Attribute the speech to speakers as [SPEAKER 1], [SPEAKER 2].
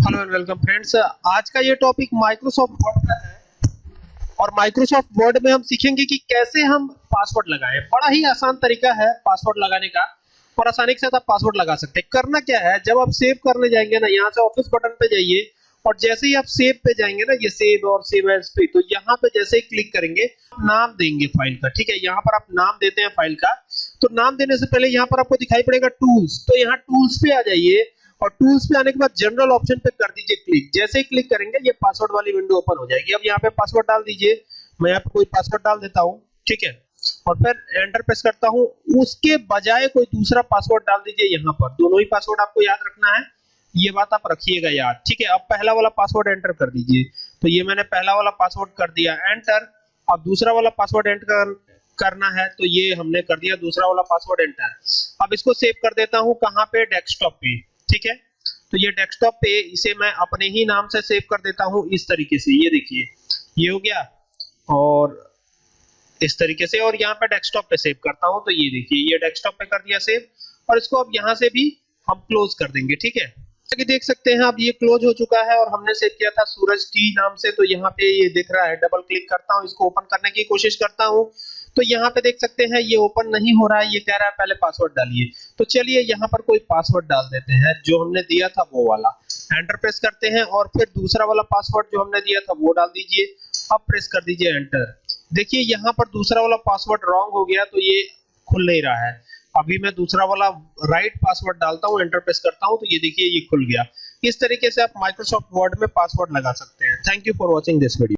[SPEAKER 1] Hello and welcome friends आज का ये टॉपिक माइक्रोसॉफ्ट वर्ड का है। और माइक्रोसॉफ्ट वर्ड में हम सीखेंगे कि कैसे हम पासवर्ड लगाएँ। बड़ा ही आसान तरीका है पासवर्ड लगाने का। और आसानी के साथ आप पासवर्ड लगा सकते हैं। करना क्या है? जब आप सेव करने जाएँगे ना, यहाँ से ऑफ़िस बटन पे जाइए। और जैसे ही आप सेव पे जाएँगे ना, ये सेव और सेव एज पे तो यहाँ पे जैसे ही क्लिक करेंगे नाम देंगे फ़ाइल का, ठीक है? यहाँ पर आप नाम देते हैं फ़ाइल का। तो नाम देने से पहले यहाँ पर आपको दिखाई पड़ेगा टूल्स तो यहाँ टूल्स पे आ जाइए। और टूल्स पे आने के बाद जनरल ऑप्शन पे कर दीजिए क्लिक जैसे ही क्लिक करेंगे, ये पासवर्ड वाली विंडो ओपन हो जाएगी। अब यहाँ पे पासवर्ड डाल दीजिए। मैं यहाँ पे कोई पासवर्ड डाल देता हूँ, ठीक है? और फिर एंटर प्रेस करता हूँ। उसके बजाय कोई दूसरा पासवर्ड डाल दीजिए यहाँ पर। दोनों ही पासवर्ड आपको याद रखना है। ये बात आप रखिएगा याद ठीक है? अब पहला वाला पासवर्ड एंटर कर दीजिए। तो ये मैंने पहला वाला पासवर्ड कर दिया एंटर अब दूसरा वाला पासवर्ड एंटर करना है तो ये हमने कर दिया। दूसरा वाला पासवर्ड एंटर अब इसको सेव कर देता हूँ कहाँ पे? डेस्कटॉप पे। ठीक है? तो ये डेस्कटॉप पे इसे मैं अपने ही नाम से सेव कर देता हूँ इस तरीके से। ये देखिए, ये हो गया। और इस तरीके से, और यहाँ पे डेस्कटॉप पे सेव करता हूँ। तो ये देखिए, ये डेस्कटॉप पे कर दिया सेव और इसको अब यहाँ से भी हम क्लोज कर देंगे, ठीक है? कि देख सकते हैं, अब ये क्लोज हो चुका है और हमने सेव किया था सूरज टी नाम से। तो यहाँ पे ये दिख रहा है डबल क्लिक करता हूँ, इसको ओपन करने की कोशिश करता हूँ। तो यहाँ पे देख सकते हैं, ये ओपन नहीं हो रहा है, ये कह रहा है पहले पासवर्ड डालिए। तो चलिए यहाँ पर कोई पासवर्ड डाल देते हैं, जो हमने दिया था वो वाला। एंटर प्रेस करते हैं और फिर दूसरा वाला पासवर्ड जो हमने दिया था वो डाल दीजिए। अब प्रेस कर दीजिए एंटर देखिए, यहाँ पर दूसरा वाला पासवर्ड रॉन्ग हो गया तो ये खुल नहीं रहा है। अभी मैं दूसरा वाला राइट पासवर्ड डालता हूँ एंटर प्रेस करता हूँ तो ये देखिए, ये खुल गया। इस तरीके से आप माइक्रोसॉफ्ट वर्ड में पासवर्ड लगा सकते हैं। Thank you for watching this video